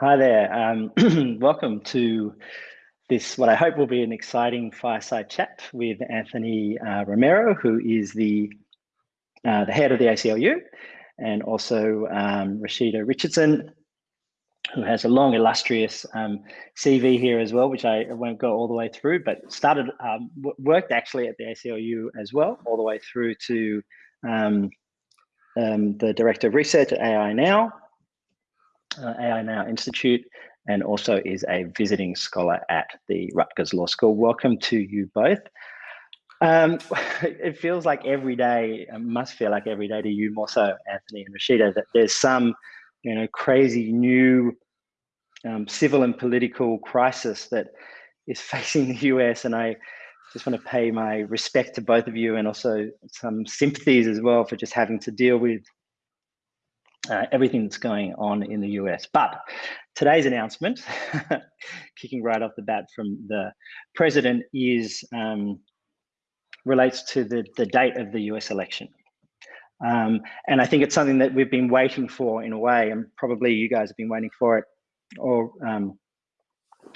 Hi there. Um, welcome to this, what I hope will be an exciting fireside chat with Anthony uh, Romero, who is the, uh, the head of the ACLU, and also um, Rashida Richardson, who has a long, illustrious um, CV here as well, which I won't go all the way through, but started, um, worked actually at the ACLU as well, all the way through to um, um, the Director of Research at AI Now, uh, AI Now Institute, and also is a visiting scholar at the Rutgers Law School. Welcome to you both. Um, it feels like every day, it must feel like every day to you more so, Anthony and Rashida, that there's some, you know, crazy new um, civil and political crisis that is facing the US. And I just want to pay my respect to both of you and also some sympathies as well for just having to deal with uh, everything that's going on in the US. But today's announcement, kicking right off the bat from the president, is um, relates to the, the date of the US election. Um, and I think it's something that we've been waiting for in a way, and probably you guys have been waiting for it, or, um,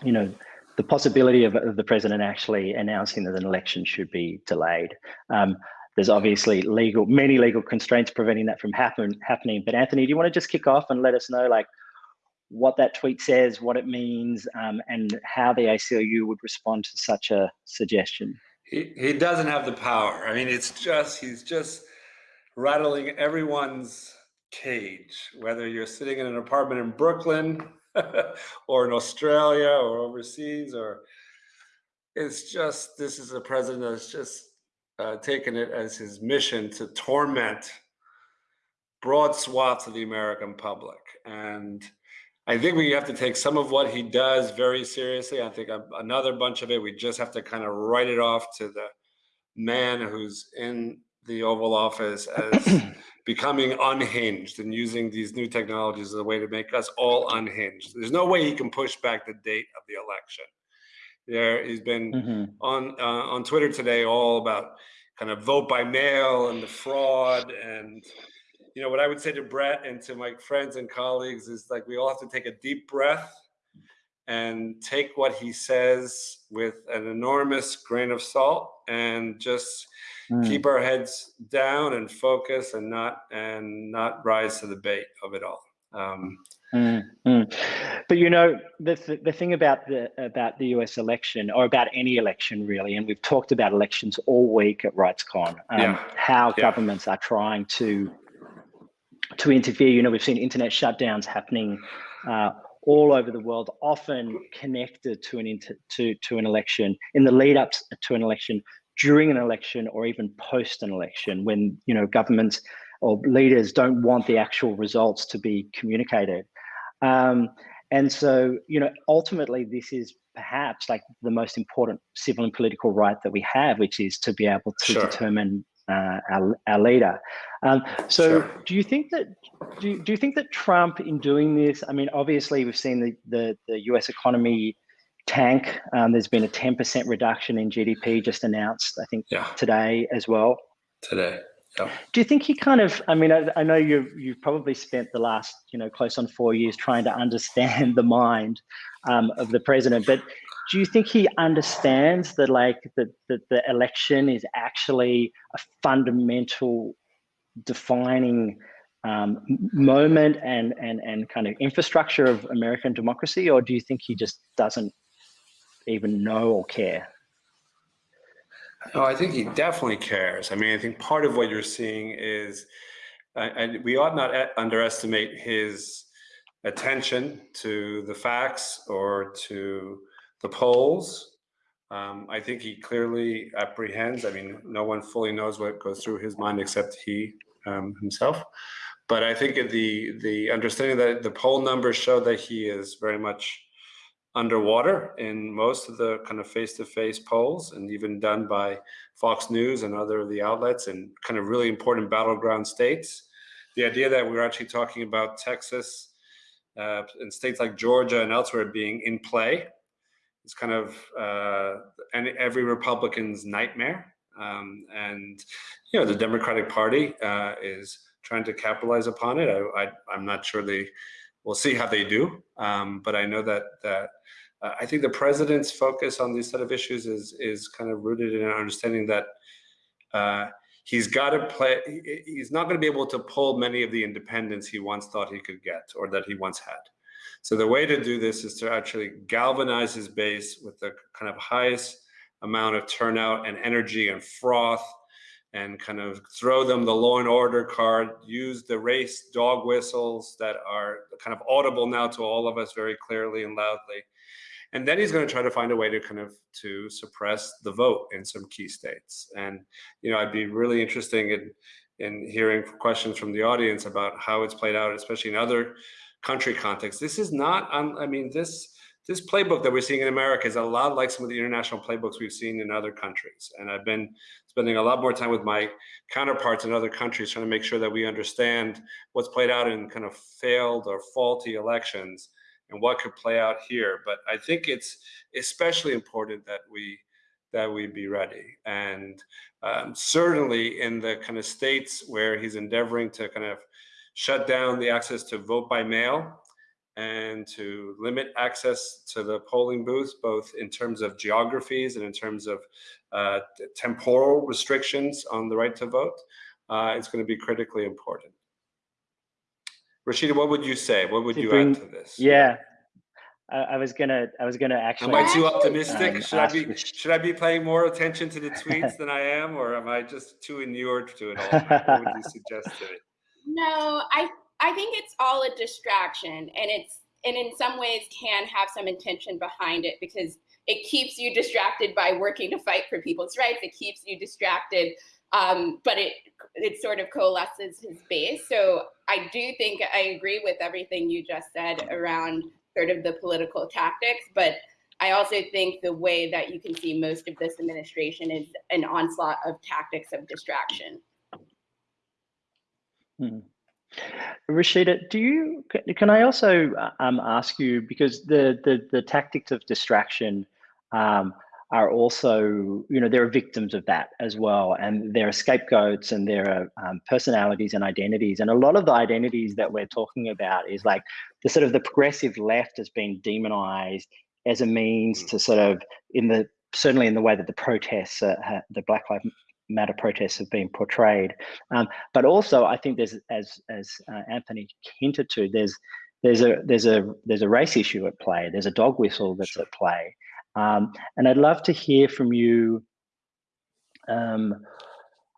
you know, the possibility of, of, the president actually announcing that an election should be delayed. There's obviously legal, many legal constraints preventing that from happen, happening. But Anthony, do you want to just kick off and let us know like what that tweet says, what it means, um, and how the ACLU would respond to such a suggestion? He, he doesn't have the power. I mean, it's just, he's just rattling everyone's cage, whether you're sitting in an apartment in Brooklyn or in Australia or overseas, or it's just, this is a president that's just uh, taken it as his mission to torment broad swaths of the American public. And I think we have to take some of what he does very seriously. I think another bunch of it, we just have to kind of write it off to the man who's in the Oval Office as becoming unhinged and using these new technologies as a way to make us all unhinged. There's no way he can push back the date of the election there. He's been mm-hmm. on uh, on Twitter today all about kind of vote by mail and the fraud and you know what I would say to Brett and to my friends and colleagues is like we all have to take a deep breath and take what he says with an enormous grain of salt and just mm. keep our heads down and focus and not and not rise to the bait of it all. Um, Mm, mm. But you know the th the thing about the about the US election or about any election really, and we've talked about elections all week at RightsCon, um, yeah. how yeah. governments are trying to to interfere. You know, we've seen internet shutdowns happening uh, all over the world, often connected to an inter to to an election in the lead up to an election, during an election, or even post an election, when you know governments or leaders don't want the actual results to be communicated. Um, and so, you know, ultimately, this is perhaps like the most important civil and political right that we have, which is to be able to sure. determine uh, our, our leader. Um, so sure. do you think that do you, do you think that Trump in doing this, I mean, obviously we've seen the, the, the US economy tank. Um, there's been a 10% reduction in GDP just announced, I think yeah. today as well. Today. Do you think he kind of? I mean, I, I, know you've you've probably spent the last you know close on four years trying to understand the mind um, of the president, but do you think he understands that like that the, the election is actually a fundamental defining um, moment and and and kind of infrastructure of American democracy, or do you think he just doesn't even know or care? Oh, I think he definitely cares. I mean, I think part of what you're seeing is, and we ought not underestimate his attention to the facts or to the polls. Um, I think he clearly apprehends. I mean, no one fully knows what goes through his mind except he um, himself. But I think the the understanding that the poll numbers show that he is very much underwater in most of the kind of face-to-face -face polls and even done by Fox News and other of the outlets in kind of really important battleground states. The idea that we're actually talking about Texas uh, and states like Georgia and elsewhere being in play is kind of uh, every Republican's nightmare. Um, and, you know, the Democratic Party uh, is trying to capitalize upon it. I, I, I'm not sure the we'll see how they do. Um, but I know that that uh, I think the president's focus on these set of issues is is kind of rooted in an understanding that uh, he's got to play. He's not going to be able to pull many of the independents he once thought he could get or that he once had. So the way to do this is to actually galvanize his base with the kind of highest amount of turnout and energy and froth and kind of throw them the law and order card, use the race dog whistles that are kind of audible now to all of us very clearly and loudly. And then he's going to try to find a way to kind of to suppress the vote in some key states. And, you know, I'd be really interesting in, in hearing questions from the audience about how it's played out, especially in other country contexts. This is not, I mean, this, this playbook that we're seeing in America is a lot like some of the international playbooks we've seen in other countries. And I've been spending a lot more time with my counterparts in other countries trying to make sure that we understand what's played out in kind of failed or faulty elections and what could play out here. But I think it's especially important that we that we be ready. And um, certainly in the kind of states where he's endeavoring to kind of shut down the access to vote by mail and to limit access to the polling booths, both in terms of geographies and in terms of uh, temporal restrictions on the right to vote, uh, it's going to be critically important. Rashida, what would you say? What would you bring, add to this? Yeah, I, I, was gonna, I was gonna actually. Am I too optimistic? Um, should I be, should I be paying more attention to the tweets than I am, or am I just too inured to it all? what would you suggest to me? No, I I think it's all a distraction and it's and in some ways can have some intention behind it because it keeps you distracted by working to fight for people's rights. It keeps you distracted, um, but it it sort of coalesces his base. So I do think I agree with everything you just said around sort of the political tactics, but I also think the way that you can see most of this administration is an onslaught of tactics of distraction. Hmm. Rashida, do you can I also um, ask you because the, the the tactics of distraction um, are also you know there are victims of that as well, and there are scapegoats and there are um, personalities and identities, and a lot of the identities that we're talking about is like the sort of the progressive left has been demonized as a means mm. to sort of in the certainly in the way that the protests, uh, the Black Lives matter protests have been portrayed. Um, but also, I think there's, as as uh, Anthony hinted to, there's there's a there's a there's a race issue at play. There's a dog whistle that's sure. at play, um, and I'd love to hear from you. Um,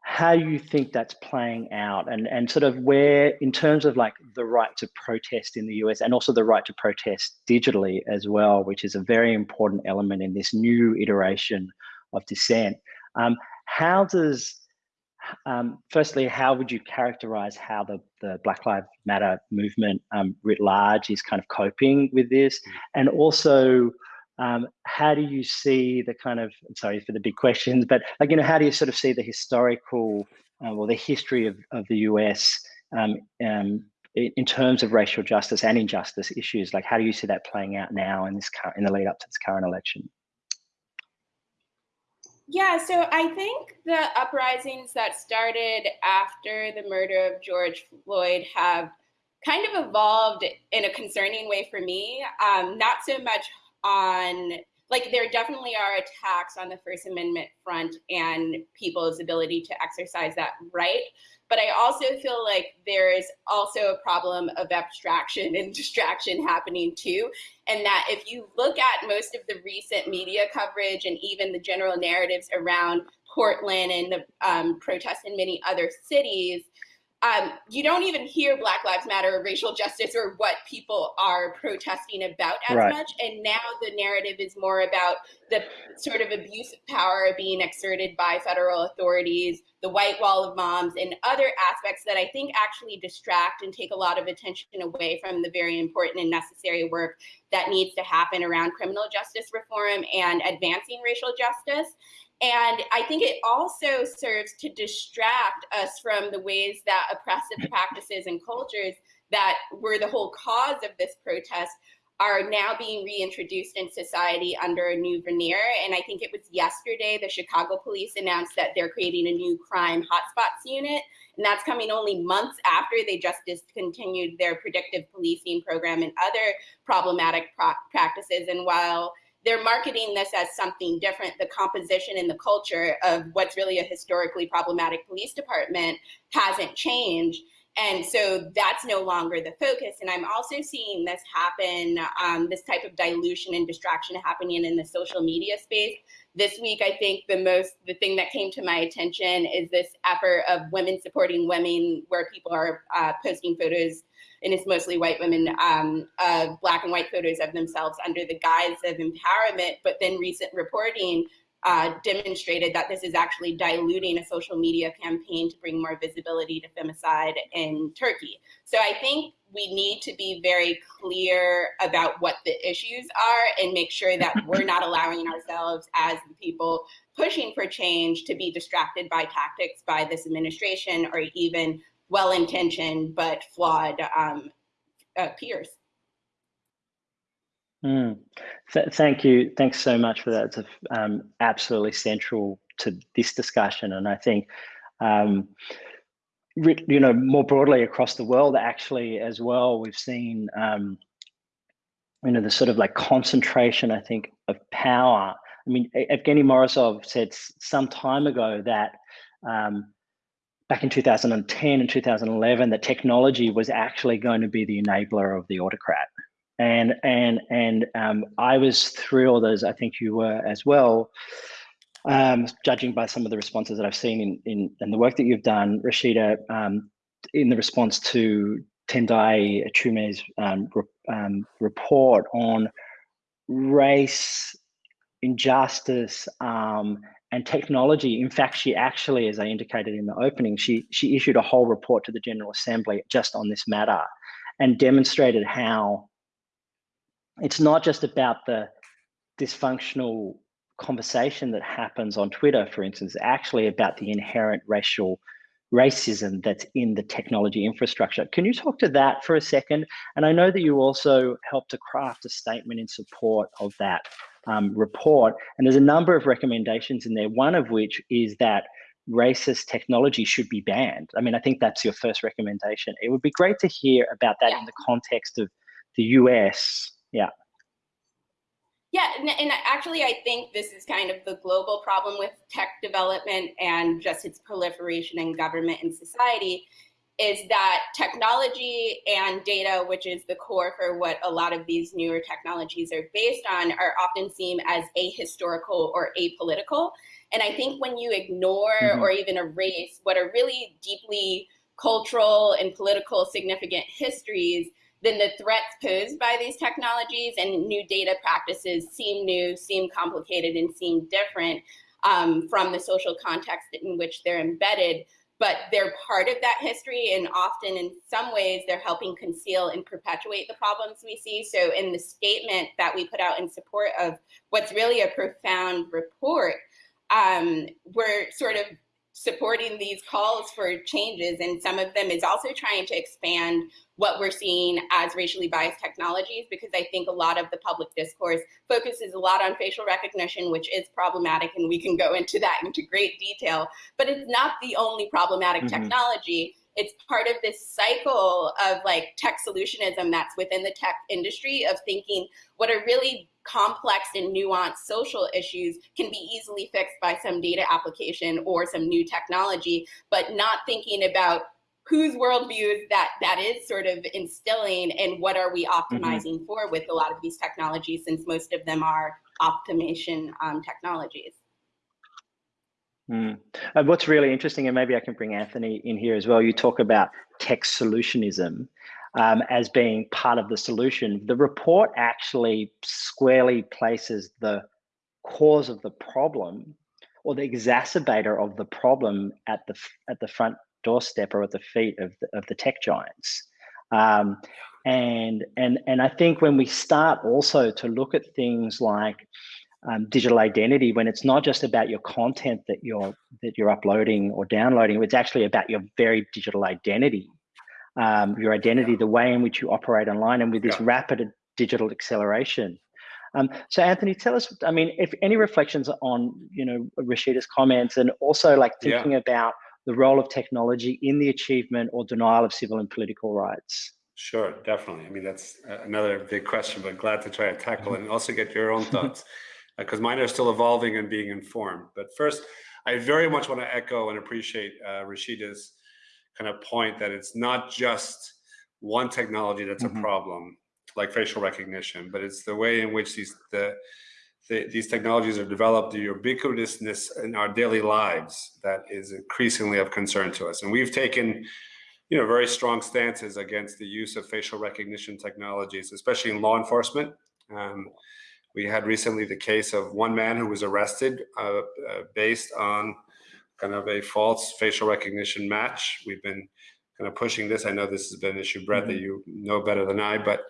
how you think that's playing out and and sort of where in terms of like the right to protest in the US and also the right to protest digitally as well which is a very important element in this new iteration of dissent um, how does, um, firstly, how would you characterize how the, the Black Lives Matter movement um, writ large is kind of coping with this? Mm. And also, um, how do you see the kind of, sorry for the big questions, but like, you know, how do you sort of see the historical uh, or the history of, of the US um, um, in terms of racial justice and injustice issues? Like, how do you see that playing out now in this in the lead up to this current election? Yeah, so I think the uprisings that started after the murder of George Floyd have kind of evolved in a concerning way for me. Um, not so much on, like, there definitely are attacks on the First Amendment front and people's ability to exercise that right. But I also feel like there is also a problem of abstraction and distraction happening too. And that if you look at most of the recent media coverage and even the general narratives around Portland and the um, protests in many other cities, um, you don't even hear Black Lives Matter or racial justice or what people are protesting about as right. much. And now the narrative is more about the sort of abuse of power being exerted by federal authorities, the white wall of moms, and other aspects that I think actually distract and take a lot of attention away from the very important and necessary work that needs to happen around criminal justice reform and advancing racial justice. And I think it also serves to distract us from the ways that oppressive mm-hmm. practices and cultures that were the whole cause of this protest are now being reintroduced in society under a new veneer. And I think it was yesterday the Chicago police announced that they're creating a new crime hotspots unit. And that's coming only months after they just discontinued their predictive policing program and other problematic practices. And while they're marketing this as something different, the composition and the culture of what's really a historically problematic police department hasn't changed. And so that's no longer the focus. And I'm also seeing this happen, um, this type of dilution and distraction happening in the social media space. This week, I think the most, the thing that came to my attention is this effort of women supporting women, where people are uh, posting photos, and it's mostly white women, um, uh, black and white photos of themselves under the guise of empowerment. But then recent reporting uh, demonstrated that this is actually diluting a social media campaign to bring more visibility to femicide in Turkey. So I think we need to be very clear about what the issues are and make sure that we're not allowing ourselves as the people pushing for change to be distracted by tactics by this administration or even well-intentioned but flawed um, uh, peers. Mm. Th thank you. Thanks so much for that. It's um, absolutely central to this discussion. And I think, um, you know, more broadly across the world, actually, as well, we've seen, um, you know, the sort of like concentration, I think, of power. I mean, Evgeny Morozov said some time ago that um, back in 2010 and 2011, that technology was actually going to be the enabler of the autocrat. And and and um, I was thrilled, as I think you were as well, um, judging by some of the responses that I've seen in in, in the work that you've done, Rashida, um, in the response to Tendayi Achiume's um, re um, report on race, injustice, um, and technology. In fact, she actually, as I indicated in the opening, she she issued a whole report to the General Assembly just on this matter, and demonstrated how it's not just about the dysfunctional conversation that happens on Twitter, for instance, actually about the inherent racial racism that's in the technology infrastructure. Can you talk to that for a second? And I know that you also helped to craft a statement in support of that um, report. And there's a number of recommendations in there, one of which is that racist technology should be banned. I mean, I think that's your first recommendation. It would be great to hear about that yeah. in the context of the US yeah. Yeah, and, and, actually, I think this is kind of the global problem with tech development and just its proliferation in government and society is that technology and data, which is the core for what a lot of these newer technologies are based on, are often seen as ahistorical or apolitical. And I think when you ignore mm -hmm. or even erase what are really deeply cultural and political significant histories, then the threats posed by these technologies and new data practices seem new, seem complicated, and seem different um, from the social context in which they're embedded. But they're part of that history, and often in some ways, they're helping conceal and perpetuate the problems we see. So, in the statement that we put out in support of what's really a profound report, um, we're sort of supporting these calls for changes and some of them is also trying to expand what we're seeing as racially biased technologies because I think a lot of the public discourse focuses a lot on facial recognition, which is problematic, and we can go into that into great detail. But it's not the only problematic mm -hmm. technology. It's part of this cycle of like tech solutionism that's within the tech industry of thinking what are really complex and nuanced social issues can be easily fixed by some data application or some new technology, but not thinking about whose worldview is that that is sort of instilling and what are we mm-hmm. optimizing mm -hmm. for with a lot of these technologies since most of them are optimization um, technologies. Mm. And what's really interesting, and maybe I can bring Anthony in here as well, you talk about tech solutionism um, as being part of the solution. The report actually squarely places the cause of the problem or the exacerbator of the problem at the at the front doorstep or at the feet of the, of the tech giants. Um, and and and I think when we start also to look at things like um, digital identity, when it's not just about your content that you're that you're uploading or downloading, it's actually about your very digital identity, um, your identity, the way in which you operate online, and with this yeah. rapid digital acceleration. Um, so Anthony, tell us, I mean, if any reflections on, you know, Rashida's comments and also like thinking yeah. about the role of technology in the achievement or denial of civil and political rights. Sure, definitely. I mean, that's another big question, but glad to try to tackle it and also get your own thoughts because uh, mine are still evolving and being informed. But first, I very much want to echo and appreciate uh, Rashida's kind of point that it's not just one technology that's mm -hmm. a mm-hmm. problem, like facial recognition, but it's the way in which these the, the, these technologies are developed, the ubiquitousness in our daily lives that is increasingly of concern to us. And we've taken you know, very strong stances against the use of facial recognition technologies, especially in law enforcement. Um, we had recently the case of one man who was arrested uh, uh, based on kind of a false facial recognition match. We've been kind of pushing this. I know this has been an issue, Brett, mm -hmm. that mm-hmm. you know better than I, but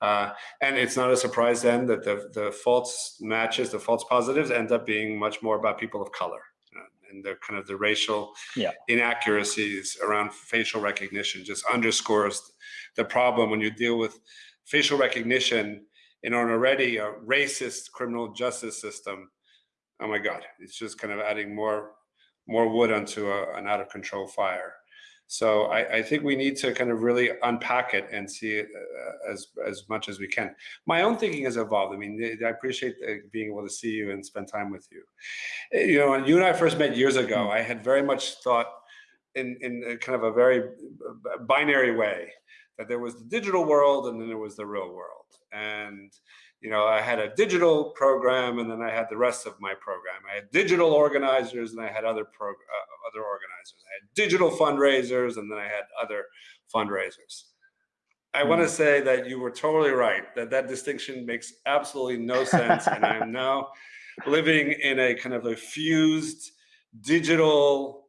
uh, and it's not a surprise then that the the false matches, the false positives, end up being much more about people of color and the kind of the racial yeah. inaccuracies around facial recognition just underscores the problem when you deal with facial recognition in an already a racist criminal justice system. Oh my God, it's just kind of adding more more wood onto a, an out of control fire. So I, I, think we need to kind of really unpack it and see it uh, as as much as we can. My own thinking has evolved. I mean, I appreciate being able to see you and spend time with you. You know, when you and I first met years ago, hmm. I had very much thought in in kind of a very binary way that there was the digital world and then there was the real world. And you know, I had a digital program and then I had the rest of my program. I had digital organizers and I had other pro, uh, other organizers. I had digital fundraisers and then I had other fundraisers. I want to say that you were totally right, that that distinction makes absolutely no sense. and I'm now living in a kind of a fused digital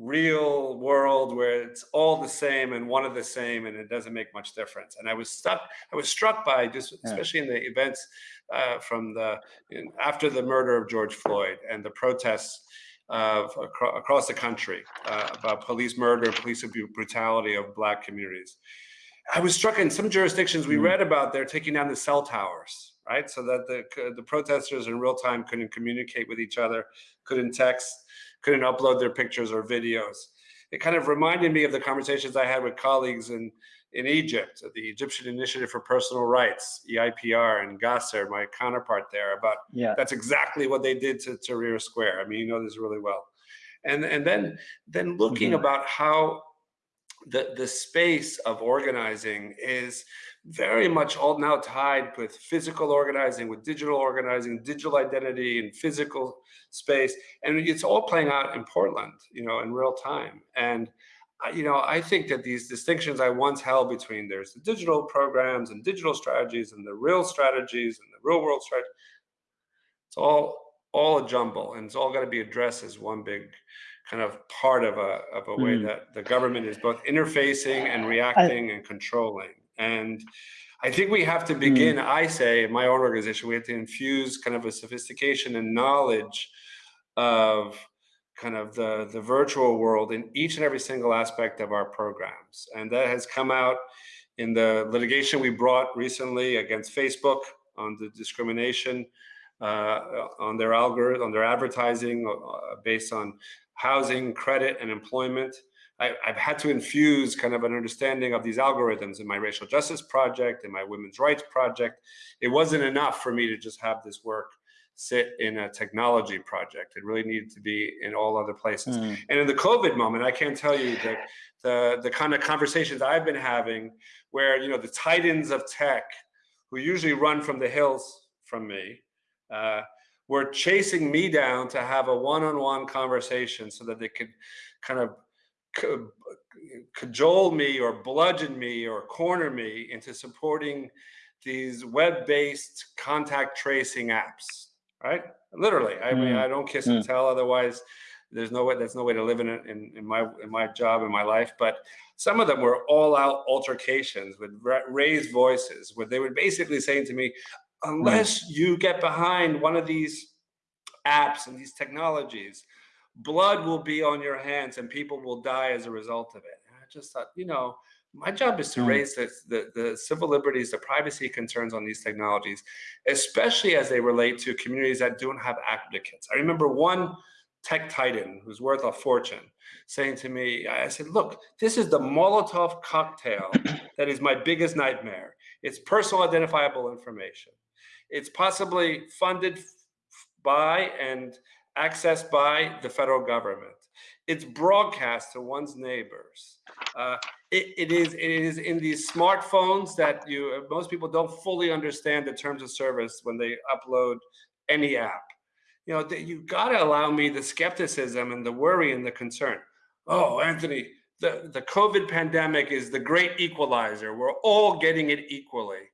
real world where it's all the same and one of the same and it doesn't make much difference. And i was stuck i was struck by just especially in the events uh, from the in, after the murder of george floyd and the protests of acro across the country uh, about police murder police brutality of black communities. I was struck in some jurisdictions we mm. read about they're taking down the cell towers right? So that the the protesters in real time couldn't communicate with each other couldn't text couldn't upload their pictures or videos. It kind of reminded me of the conversations I had with colleagues in, in Egypt, the Egyptian Initiative for Personal Rights, EIPR, and Gasser, my counterpart there, about yeah. that's exactly what they did to Tahrir Square. I mean, you know this really well. And, and then, then looking mm -hmm. about how the, the space of organizing is very much all now tied with physical organizing, with digital organizing, digital identity and physical space. And it's all playing out in Portland, you know, in real time. And, you know, I think that these distinctions I once held between there's the digital programs and digital strategies and the real strategies and the real world strategy, it's all all a jumble and it's all got to be addressed as one big kind of part of a, of a way mm. that the government is both interfacing and reacting I, and controlling. And I think we have to begin, mm. I say, in my own organization, we have to infuse kind of a sophistication and knowledge of kind of the, the virtual world in each and every single aspect of our programs. And that has come out in the litigation we brought recently against Facebook on the discrimination uh, on their algorithm, on their advertising uh, based on housing, credit, and employment. I, have had to infuse kind of an understanding of these algorithms in my racial justice project, in my women's rights project. It wasn't enough for me to just have this work sit in a technology project. It really needed to be in all other places. Mm. And in the COVID moment, I can't tell you that the, the kind of conversations I've been having where, you know, the titans of tech who usually run from the hills from me, uh, were chasing me down to have a one-on-one -on -one conversation so that they could kind of cajole me or bludgeon me or corner me into supporting these web-based contact tracing apps, right? Literally, I mean, mm. I don't kiss mm. and tell. Otherwise, there's no way. There's no way to live in it in, in my in my job in my life. But some of them were all-out altercations with raised voices, where they were basically saying to me, unless you get behind one of these apps and these technologies, blood will be on your hands and people will die as a result of it. And I just thought, you know, My job is to Mm. raise the, the, the civil liberties, the privacy concerns on these technologies, especially as they relate to communities that don't have advocates. I remember one tech titan who's worth a fortune saying to me, I said, look, this is the Molotov cocktail that is my biggest nightmare. It's personal identifiable information. It's possibly funded by and accessed by the federal government. It's broadcast to one's neighbors. Uh, it, it is it is in these smartphones that you most people don't fully understand the terms of service when they upload any app. You know, that you got to allow me the skepticism and the worry and the concern. Oh, Anthony, the, the COVID pandemic is the great equalizer. We're all getting it equally.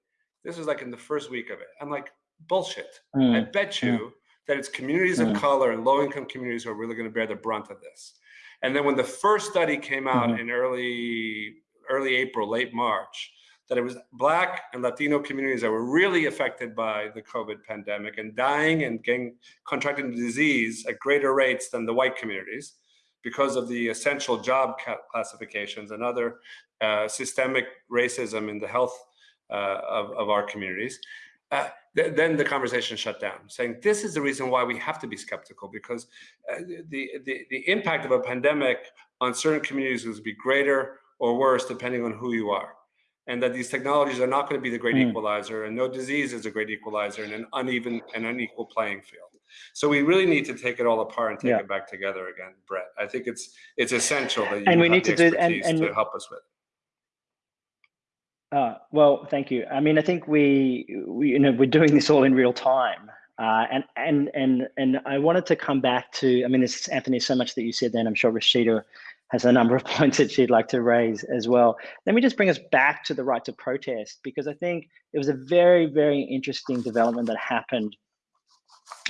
This was like in the first week of it. I'm like, bullshit. I Mm, bet you that it's communities of Mm. color and low income communities who are really going to bear the brunt of this. And then when the first study came out Mhm. in early early April, late March, that it was Black and Latino communities that were really affected by the COVID pandemic and dying and getting contracting the disease at greater rates than the white communities because of the essential job classifications and other uh, systemic racism in the health uh, of, of our communities. Uh, th- then the conversation shut down, saying this is the reason why we have to be skeptical because uh, the, the the impact of a pandemic on certain communities will be greater or worse depending on who you are, and that these technologies are not going to be the great Mm. equalizer, and no disease is a great equalizer in an uneven and unequal playing field. So we really need to take it all apart and take Yeah. it back together again, Brett. I think it's it's essential that you And we have need to do- and- and- to help us with. Uh, well, thank you. I mean, I think we, we you know, we're doing this all in real time. Uh, and and and and I wanted to come back to. I mean, there's Anthony, so much that you said. Then I'm sure Rashida has a number of points that she'd like to raise as well. Let me just bring us back to the right to protest because I think it was a very very interesting development that happened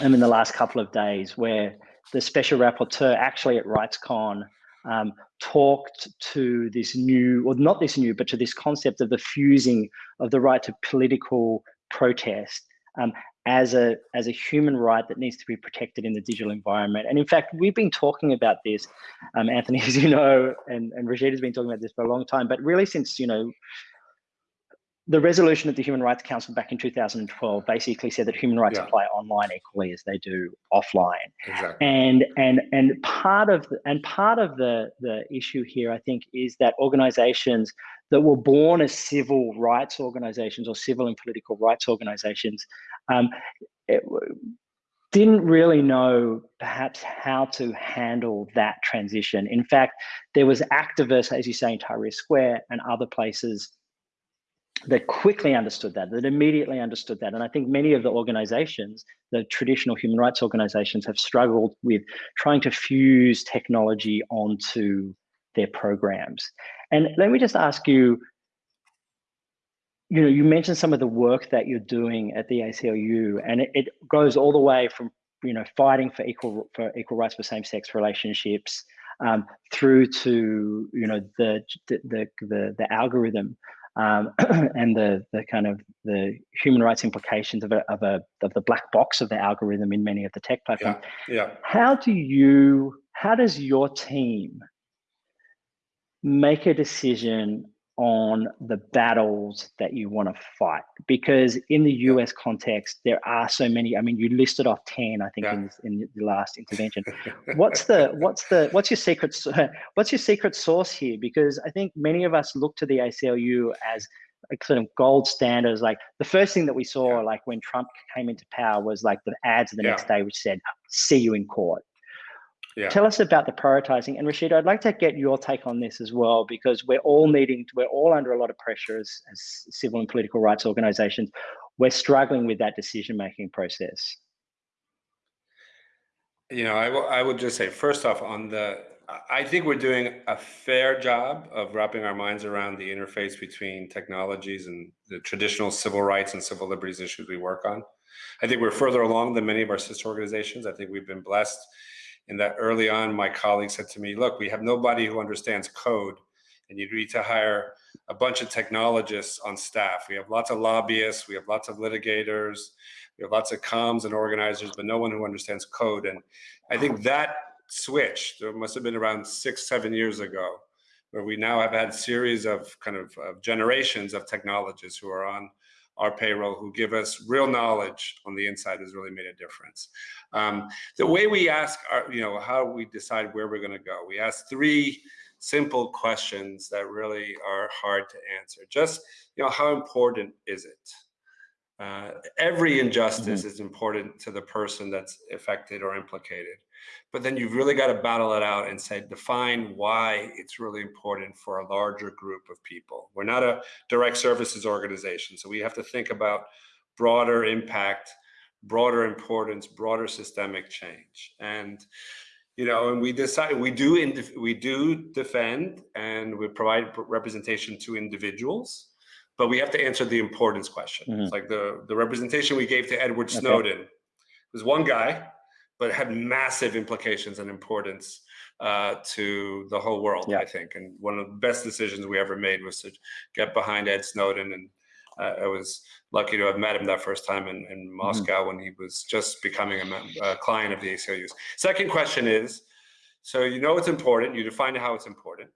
um, in the last couple of days, where the special rapporteur actually at RightsCon um, talked to this new, or not this new, but to this concept of the fusing of the right to political protest um, as a as a human right that needs to be protected in the digital environment. And in fact, we've been talking about this, um, Anthony, as you know, and and Rashid has been talking about this for a long time. But really, since you know. The resolution of the Human Rights Council back in 2012 basically said that human rights Yeah. apply online equally as they do offline Exactly. and and and part of the, and part of the the issue here i think is that organizations that were born as civil rights organizations or civil and political rights organizations um, it, didn't really know perhaps how to handle that transition in fact there was activists as you say in tahrir square and other places that quickly understood that, that immediately understood that. And I think many of the organizations, the traditional human rights organizations, have struggled with trying to fuse technology onto their programs. And let me just ask you, you know, you mentioned some of the work that you're doing at the ACLU, and it, it goes all the way from, you know, fighting for equal for equal rights for same-sex relationships um, through to, you know, the the the the, the algorithm um, and the the kind of the human rights implications of a, of a of the black box of the algorithm in many of the tech platforms. Yeah. How do you how does your team make a decision on the battles that you want to fight? Because in the US context, there are so many. I mean, you listed off ten, I think, Yeah. in, in the last intervention what's the what's the what's your secret what's your secret sauce here because i think many of us look to the aclu as like sort of gold standards like the first thing that we saw Yeah. like when trump came into power was like the ads the next day which said see you in court Yeah. tell us about the prioritizing and Rashida, i'd like to get your take on this as well because we're all needing to, we're all under a lot of pressure as, as civil and political rights organizations we're struggling with that decision making process You know, I, I would just say, first off, on the, I- I think we're doing a fair job of wrapping our minds around the interface between technologies and the traditional civil rights and civil liberties issues we work on. I think we're further along than many of our sister organizations. I think we've been blessed in that early on, my colleague said to me, look, we have nobody who understands code and you need to hire a bunch of technologists on staff. We have lots of lobbyists, we have lots of litigators, we have lots of comms and organizers, but no one who understands code. And I think that switch, there must have been around six, seven years ago, where we now have had series of kind of, of generations of technologists who are on our payroll who give us real knowledge on the inside has really made a difference. Um, the way we ask, our, you know, how we decide where we're going to go, we ask three simple questions that really are hard to answer. Just, you know, how important is it? Uh, every injustice mm -hmm. is important to the person that's affected or implicated. But then you've really got to battle it out and say, define why it's really important for a larger group of people. We're not a direct services organization, so we have to think about broader impact, broader importance, broader systemic change. And you know, and we decide we do we do defend and we provide representation to individuals, but we have to answer the importance question. Mm -hmm. It's like the the representation we gave to Edward Snowden okay. was one guy but had massive implications and importance uh, to the whole world, yeah. I think. And one of the best decisions we ever made was to get behind Ed Snowden. And uh, I was lucky to have met him that first time in, in mm-hmm. Moscow mm -hmm. when he was just becoming a, a, client of the ACLU's. Second question is, so you know it's important, you define how it's important.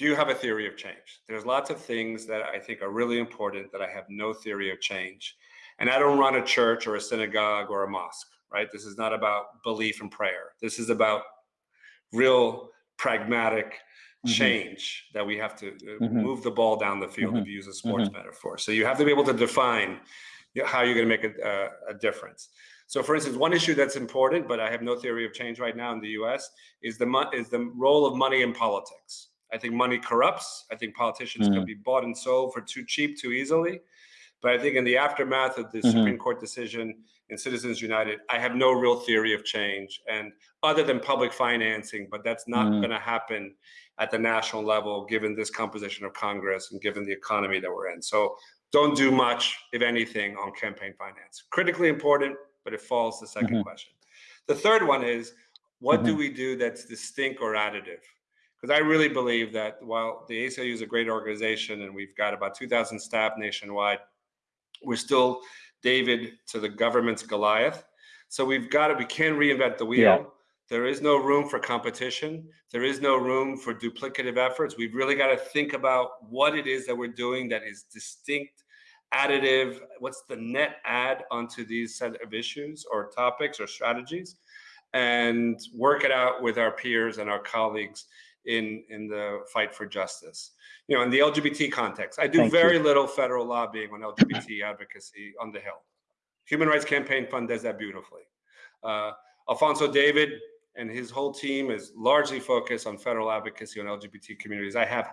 Do you have a theory of change? There's lots of things that I think are really important that I have no theory of change. And I don't run a church or a synagogue or a mosque right? This is not about belief and prayer. This is about real pragmatic mm-hmm. change that we have to uh, mm-hmm. move the ball down the field mm-hmm. to use a sports mm-hmm. metaphor. So you have to be able to define how you're going to make a, a, a, difference. So for instance, one issue that's important, but I have no theory of change right now in the US is the, is the role of money in politics. I think money corrupts. I think politicians can mm. be bought and sold for too cheap, too easily. But I think in the aftermath of the mm-hmm. Supreme Court decision in Citizens United, I have no real theory of change. And other than public financing, but that's not mm-hmm. going to happen at the national level, given this composition of Congress and given the economy that we're in. So don't do much, if anything, on campaign finance. Critically important, but it falls the 2nd mm-hmm. question. The third one is, what do mm-hmm. we do that's distinct or additive? Because I really believe that while the ACLU is a great organization and we've got about 2,000 staff nationwide, we're still David to the government's Goliath. So we've got to, we can reinvent the wheel. Yeah. There is no room for competition. There is no room for duplicative efforts. We've really got to think about what it is that we're doing that is distinct, additive. What's the net add onto these set of issues or topics or strategies and work it out with our peers and our colleagues in, in the fight for justice you know, in the LGBT context. I do Thank very you. little federal lobbying on LGBT advocacy on the Hill. Human Rights Campaign Fund does that beautifully. Uh, Alphonso David and his whole team is largely focused on federal advocacy on LGBT communities. I have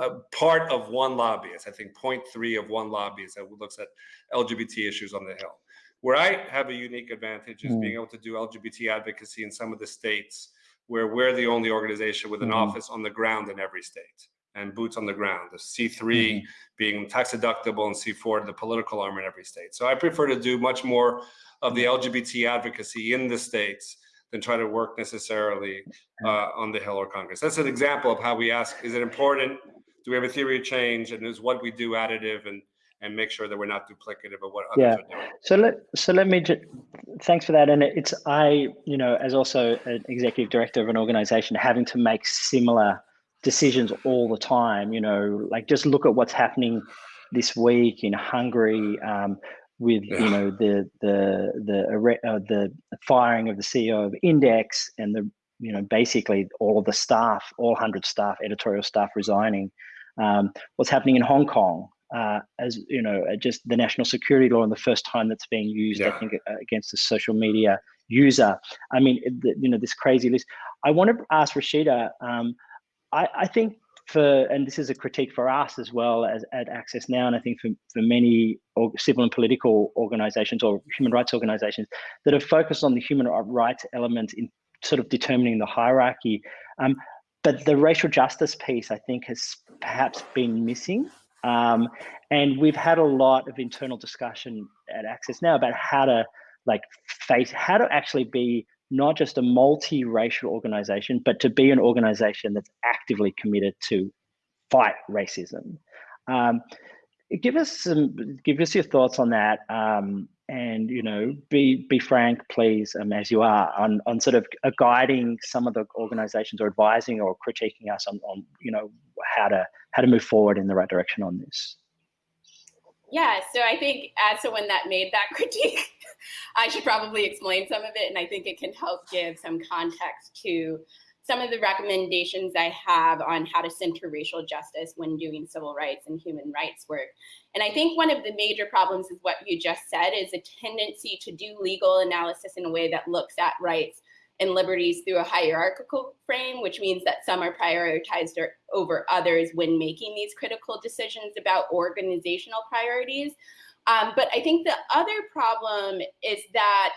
a part of one lobbyist, I think 0.3 of one lobbyist that looks at LGBT issues on the Hill. Where I have a unique advantage is mm. being able to do LGBT advocacy in some of the states where we're the only organization with an mm. office on the ground in every state and boots on the ground, the C3 mm-hmm. being tax deductible and C4 the political arm in every state. So I prefer to do much more of the LGBT advocacy in the states than try to work necessarily uh, on the Hill or Congress. That's an example of how we ask, is it important? Do we have a theory of change? And is what we do additive and and make sure that we're not duplicative of what others yeah. are doing. So let so let me just thanks for that. And it's I, you know, as also an executive director of an organization, having to make similar decisions all the time. You know, like just look at what's happening this week in Hungary um, with yeah. you know the the the uh, the firing of the CEO of Index and the you know basically all of the staff, all hundred staff, editorial staff resigning. Um, what's happening in Hong Kong? Uh, as you know, uh, just the national security law and the first time that's being used, yeah. I think, against a social media user. I mean, the, you know, this crazy list. I want to ask Rashida. Um, I, I think for, and this is a critique for us as well as at Access Now, and I think for, for many civil and political organizations or human rights organizations that have focused on the human rights element in sort of determining the hierarchy. Um, but the racial justice piece, I think, has perhaps been missing. Um, and we've had a lot of internal discussion at Access Now about how to like face, how to actually be not just a multi-racial organization, but to be an organization that's actively committed to fight racism. Um, give us some, give us your thoughts on that. Um, and you know be be frank please um, as you are on on sort of uh, guiding some of the organizations or advising or critiquing us on, on you know how to how to move forward in the right direction on this. Yeah so i think as someone that made that critique i should probably explain some of it and i think it can help give some context to some of the recommendations I have on how to center racial justice when doing civil rights and human rights work. And I think one of the major problems is what you just said is a tendency to do legal analysis in a way that looks at rights and liberties through a hierarchical frame, which means that some are prioritized over others when making these critical decisions about organizational priorities. Um, but I think the other problem is that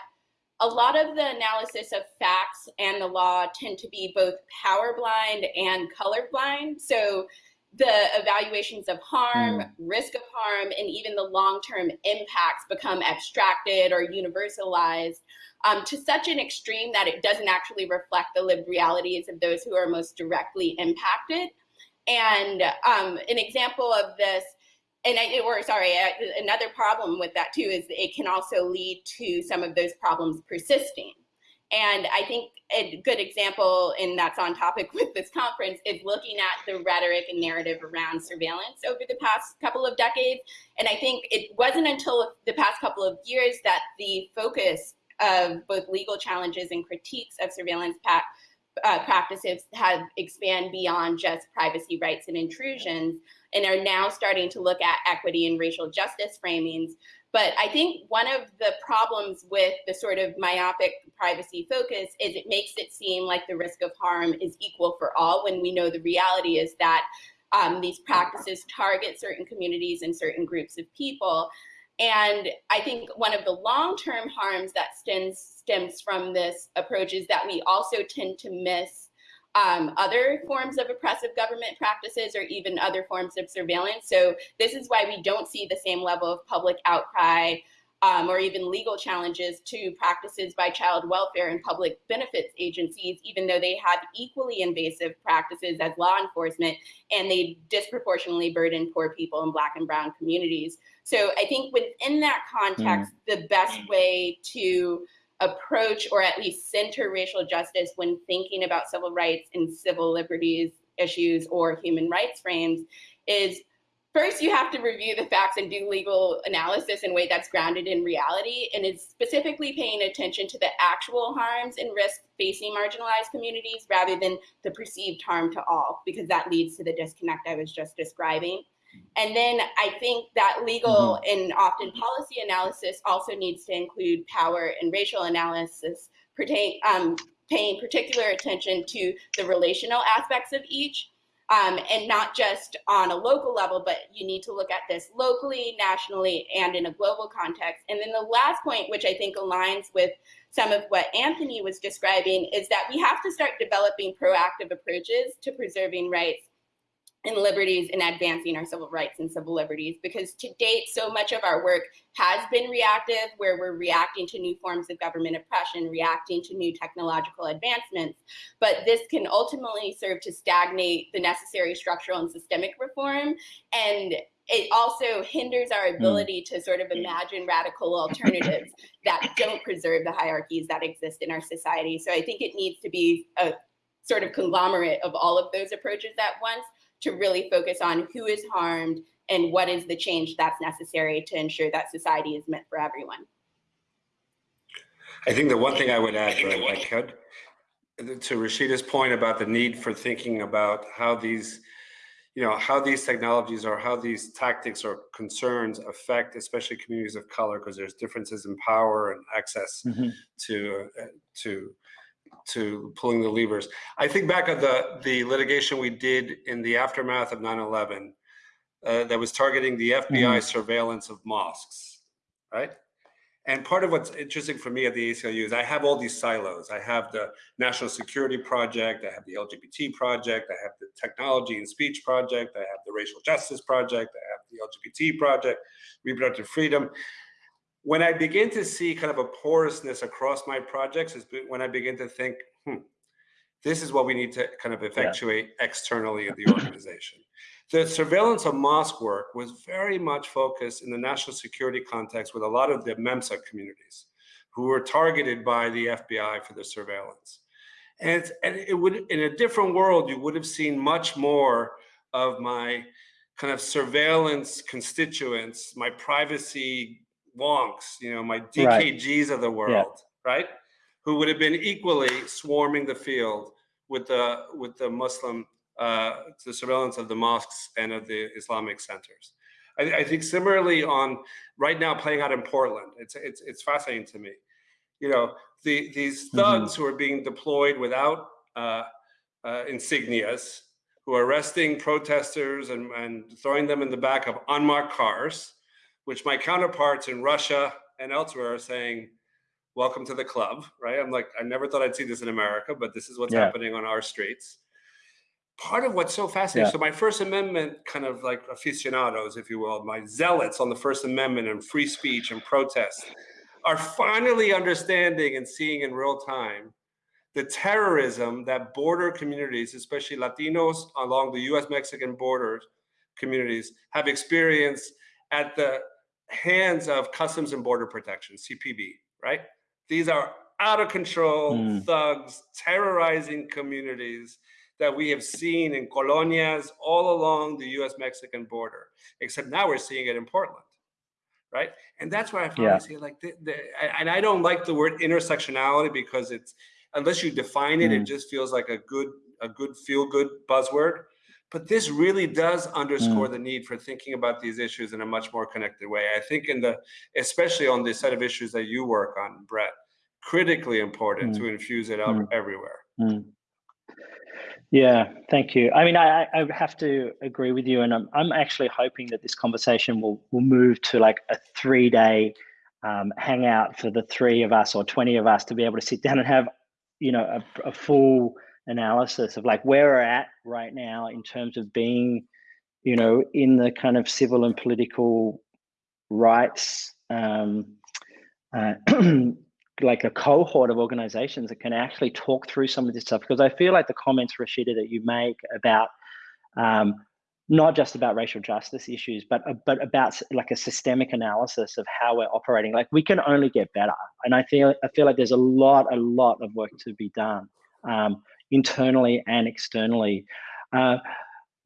a lot of the analysis of facts and the law tend to be both power blind and color blind. So the evaluations of harm, mm. risk of harm, and even the long-term impacts become abstracted or universalized um, to such an extreme that it doesn't actually reflect the lived realities of those who are most directly impacted. And um, an example of this and I, or sorry, another problem with that too is it can also lead to some of those problems persisting. And I think a good example, and that's on topic with this conference, is looking at the rhetoric and narrative around surveillance over the past couple of decades. And I think it wasn't until the past couple of years that the focus of both legal challenges and critiques of surveillance uh, practices have expanded beyond just privacy rights and intrusions and are now starting to look at equity and racial justice framings. But I think one of the problems with the sort of myopic privacy focus is it makes it seem like the risk of harm is equal for all when we know the reality is that um, these practices target certain communities and certain groups of people. And I think one of the long-term harms that stems, stems from this approach is that we also tend to miss um, other forms of oppressive government practices or even other forms of surveillance. So this is why we don't see the same level of public outcry um, or even legal challenges to practices by child welfare and public benefits agencies, even though they have equally invasive practices as law enforcement and they disproportionately burden poor people in Black and Brown communities. So I think within that context, mm. the best way to approach or at least center racial justice when thinking about civil rights and civil liberties issues or human rights frames is first you have to review the facts and do legal analysis in a way that's grounded in reality and is specifically paying attention to the actual harms and risks facing marginalized communities rather than the perceived harm to all because that leads to the disconnect I was just describing. And then I think that legal mm-hmm. and often policy analysis also needs to include power and racial analysis, pertain, um, paying particular attention to the relational aspects of each. Um, and not just on a local level, but you need to look at this locally, nationally, and in a global context. And then the last point, which I think aligns with some of what Anthony was describing, is that we have to start developing proactive approaches to preserving rights and liberties and advancing our civil rights and civil liberties because to date so much of our work has been reactive where we're reacting to new forms of government oppression reacting to new technological advancements but this can ultimately serve to stagnate the necessary structural and systemic reform and it also hinders our hmm. ability to sort of imagine radical alternatives that don't preserve the hierarchies that exist in our society so i think it needs to be a sort of conglomerate of all of those approaches at once to really focus on who is harmed and what is the change that's necessary to ensure that society is meant for everyone. I think the one thing I would add, if I could, to Rashida's point about the need for thinking about how these, you know, how these technologies or how these tactics or concerns affect, especially communities of color, because there's differences in power and access mm -hmm. to uh, to to pulling the levers. I think back at the, the litigation we did in the aftermath of 9-11 uh, that was targeting the FBI mm -hmm. surveillance of mosques, right? And part of what's interesting for me at the ACLU is I have all these silos. I have the National Security Project, I have the LGBT Project, I have the Technology and Speech Project, I have the Racial Justice Project, I have the LGBT Project, Reproductive Freedom when I begin to see kind of a porousness across my projects is when I begin to think, hmm, This is what we need to kind of effectuate yeah. externally in the organization. the surveillance of mosque work was very much focused in the national security context with a lot of the MEMSA communities who were targeted by the FBI for the surveillance. And, and it would, in a different world, you would have seen much more of my kind of surveillance constituents, my privacy wonks, you know, my DKGs right. of the world, yeah. right? Who would have been equally swarming the field with the with the Muslim uh, the surveillance of the mosques and of the Islamic centers. I, I, think similarly on right now playing out in Portland, it's it's it's fascinating to me. You know, the these mm-hmm. thugs mm -hmm. who are being deployed without uh, uh, insignias, who are arresting protesters and, and throwing them in the back of unmarked cars, which my counterparts in Russia and elsewhere are saying, welcome to the club, right? I'm like, I never thought I'd see this in America, but this is what's yeah. happening on our streets. Part of what's so fascinating, yeah. so my First Amendment kind of like aficionados, if you will, my zealots on the First Amendment and free speech and protest are finally understanding and seeing in real time the terrorism that border communities, especially Latinos along the US-Mexican border communities have experienced at the hands of Customs and Border Protection, CPB, right? These are out of control mm. thugs terrorizing communities that we have seen in colonias all along the US-Mexican border, except now we're seeing it in Portland, right? And that's why I finally yeah. say like, the, the, and I don't like the word intersectionality because it's, unless you define it, mm. it just feels like a good, a good feel good buzzword. But this really does underscore mm. the need for thinking about these issues in a much more connected way. I think in the, especially on the set of issues that you work on, Brett, critically important mm. to infuse it up mm. everywhere. Mm. Yeah, thank you. I mean, I, I have to agree with you, and I'm, I'm actually hoping that this conversation will will move to like a three day um, hangout for the three of us or twenty of us to be able to sit down and have, you know, a, a full analysis of like where we're at right now in terms of being, you know, in the kind of civil and political rights, um, uh, like a cohort of organizations that can actually talk through some of this stuff. Because I feel like the comments, Rashida, that you make about um, not just about racial justice issues, but uh, but about like a systemic analysis of how we're operating. Like we can only get better, and I feel I feel like there's a lot a lot of work to be done. Um, internally and externally. Uh,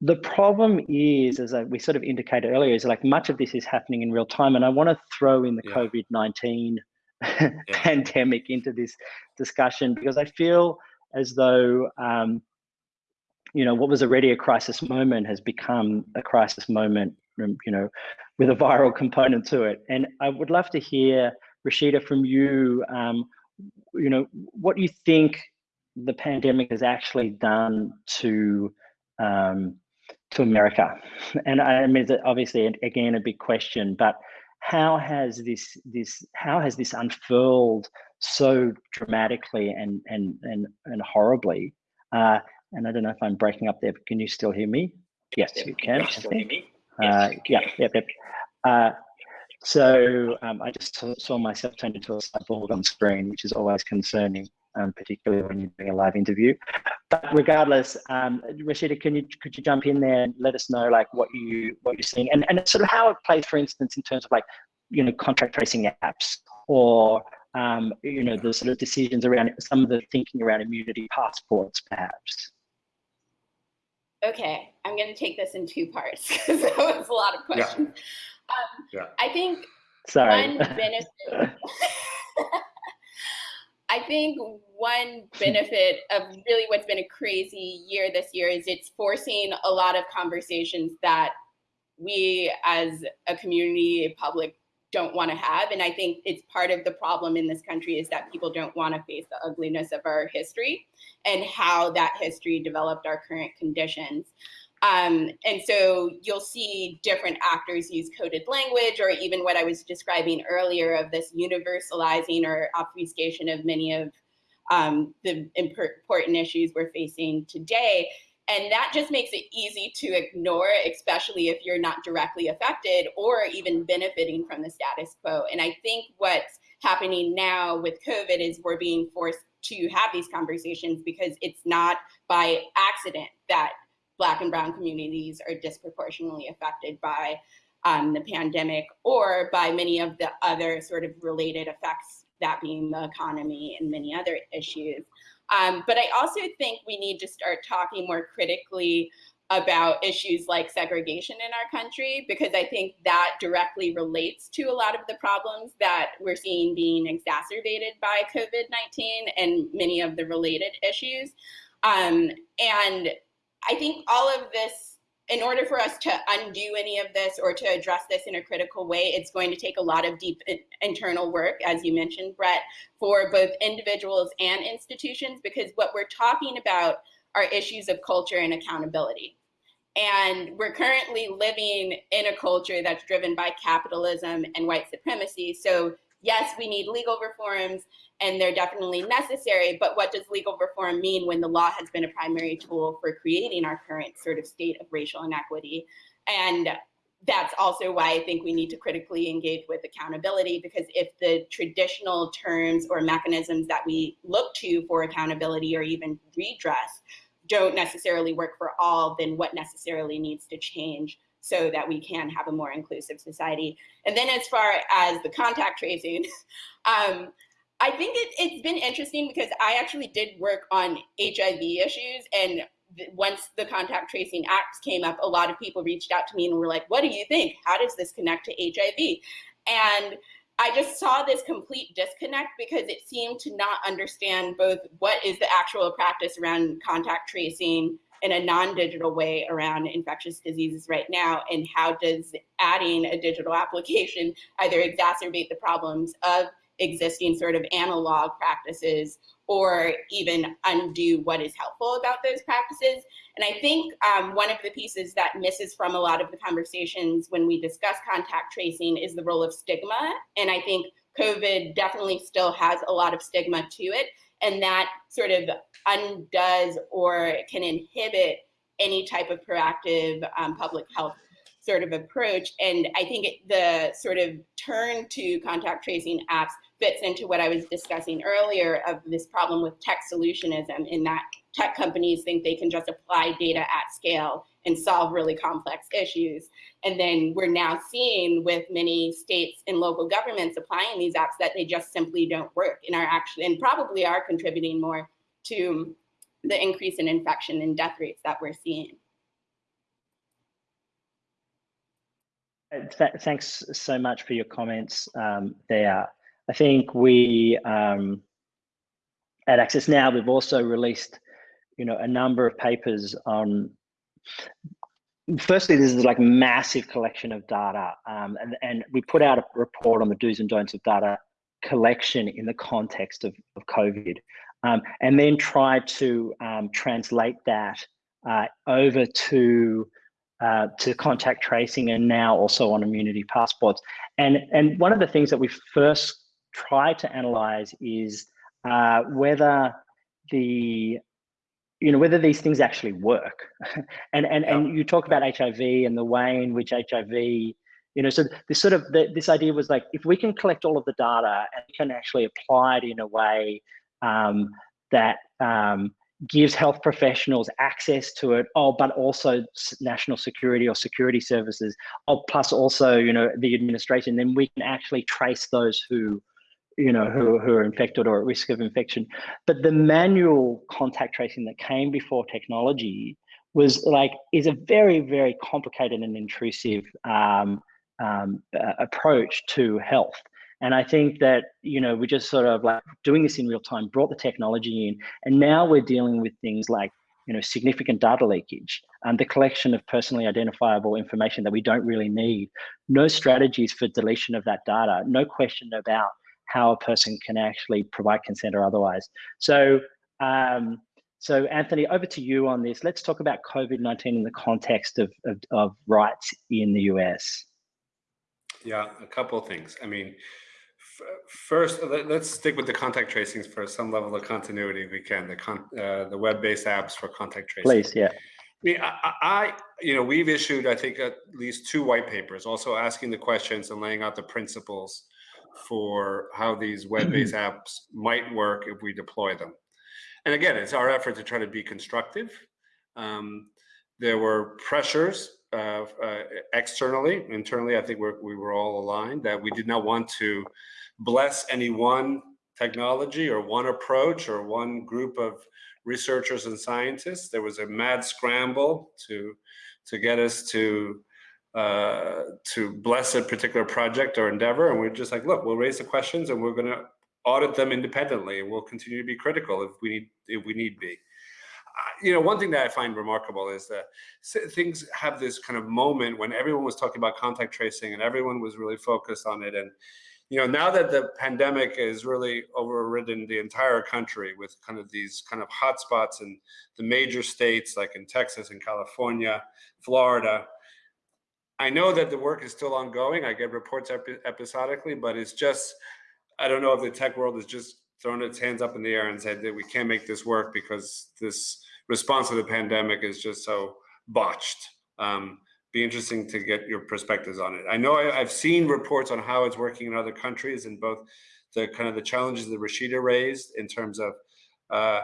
the problem is, as I, we sort of indicated earlier, is like much of this is happening in real time. And I want to throw in the yeah. COVID 19 yeah. pandemic into this discussion because I feel as though, um, you know, what was already a crisis moment has become a crisis moment, um, you know, with a viral component to it. And I would love to hear, Rashida, from you, um, you know, what you think the pandemic has actually done to um, to America? And I mean, obviously again a big question, but how has this this how has this unfurled so dramatically and and and and horribly? Uh, and I don't know if I'm breaking up there, but can you still hear me? Yes, you can. Yes, I think. Uh, yeah, yep, yep. Uh, so um, I just saw myself turned into a cyborg on screen, which is always concerning um, particularly when you're doing a live interview. But regardless, um, Rashida, can you could you jump in there and let us know like what you what you're seeing and and sort of how it plays, for instance, in terms of like you know contact tracing apps or um, you know the sort of decisions around some of the thinking around immunity passports, perhaps. Okay, I'm going to take this in two parts because that was a lot of questions. Yeah. Um, yeah. I think Sorry. one benefit. I think one benefit of really what's been a crazy year this year is it's forcing a lot of conversations that we as a community public don't want to have. And I think it's part of the problem in this country is that people don't want to face the ugliness of our history and how that history developed our current conditions. Um, and so you'll see different actors use coded language or even what I was describing earlier of this universalizing or obfuscation of many of um, the important issues we're facing today. And that just makes it easy to ignore, especially if you're not directly affected or even benefiting from the status quo. And I think what's happening now with COVID is we're being forced to have these conversations because it's not by accident that Black and Brown communities are disproportionately affected by um, the pandemic or by many of the other sort of related effects, that being the economy and many other issues. Um, but I also think we need to start talking more critically about issues like segregation in our country, because I think that directly relates to a lot of the problems that we're seeing being exacerbated by COVID-19 and many of the related issues. Um, and I think all of this in order for us to undo any of this or to address this in a critical way, it's going to take a lot of deep internal work, as you mentioned, Brett, for both individuals and institutions, because what we're talking about are issues of culture and accountability. And we're currently living in a culture that's driven by capitalism and white supremacy. So yes, we need legal reforms and they're definitely necessary, but what does legal reform mean when the law has been a primary tool for creating our current sort of state of racial inequity? And that's also why I think we need to critically engage with accountability because if the traditional terms or mechanisms that we look to for accountability or even redress don't necessarily work for all, then what necessarily needs to change so that we can have a more inclusive society. And then as far as the contact tracing, um, I think it, it's been interesting because I actually did work on HIV issues and once the contact tracing acts came up, a lot of people reached out to me and were like, what do you think? How does this connect to HIV? And I just saw this complete disconnect because it seemed to not understand both what is the actual practice around contact tracing in a non-digital way around infectious diseases right now and how does adding a digital application either exacerbate the problems of existing sort of analog practices or even undo what is helpful about those practices. And I think um, one of the pieces that misses from a lot of the conversations when we discuss contact tracing is the role of stigma. And I think COVID definitely still has a lot of stigma to it. And that sort of undoes or can inhibit any type of proactive um, public health sort of approach. And I think it, the sort of turn to contact tracing apps fits into what I was discussing earlier of this problem with tech solutionism in that tech companies think they can just apply data at scale and solve really complex issues. And then we're now seeing with many states and local governments applying these apps that they just simply don't work and are actually and probably are contributing more to the increase in infection and death rates that we're seeing. Uh, th thanks so much for your comments um, there. I think we um, at Access Now we've also released, you know, a number of papers on. Firstly, this is like massive collection of data, um, and and we put out a report on the do's and don'ts of data collection in the context of, of COVID, um, and then try to um, translate that uh, over to uh, to contact tracing and now also on immunity passports. And, and one of the things that we first try to analyze is uh, whether the you know whether these things actually work and and yeah. and you talk about hiv and the way in which hiv you know so this sort of the, this idea was like if we can collect all of the data and can actually apply it in a way um, that um, gives health professionals access to it oh but also national security or security services oh plus also you know the administration then we can actually trace those who you know, who, who are infected or at risk of infection. But the manual contact tracing that came before technology was like, is a very, very complicated and intrusive um, um, uh, approach to health. And I think that, you know, we just sort of like doing this in real time, brought the technology in, and now we're dealing with things like, you know, significant data leakage and the collection of personally identifiable information that we don't really need, no strategies for deletion of that data, no question about how a person can actually provide consent or otherwise. So, um, so Anthony, over to you on this. Let's talk about COVID-19 in the context of, of, of, rights in the US. Yeah, a couple of things. I mean, first, let, us stick with the contact tracings for some level of continuity we can, the, con uh, the web-based apps for contact tracing. Please, yeah. I mean, I, I, you know, we've issued, I think, at least two white papers, also asking the questions and laying out the principles for how these web-based apps might work if we deploy them. And again, it's our effort to try to be constructive. Um, there were pressures uh, uh, externally, internally, I think we're, we were all aligned that we did not want to bless any one technology or one approach or one group of researchers and scientists. There was a mad scramble to to get us to uh, to bless a particular project or endeavor, and we're just like, look, we'll raise the questions and we're going to audit them independently, and we'll continue to be critical if we need if we need be. You know, one thing that I find remarkable is that things have this kind of moment when everyone was talking about contact tracing and everyone was really focused on it, and you know, now that the pandemic has really overridden the entire country with kind of these kind of hotspots in the major states like in Texas and California, Florida, I know that the work is still ongoing. I get reports epi episodically, but it's just, I don't know if the tech world has just thrown its hands up in the air and said that we can't make this work because this response to the pandemic is just so botched. Um, be interesting to get your perspectives on it. I know I, have seen reports on how it's working in other countries and both the kind of the challenges that Rashida raised in terms of uh,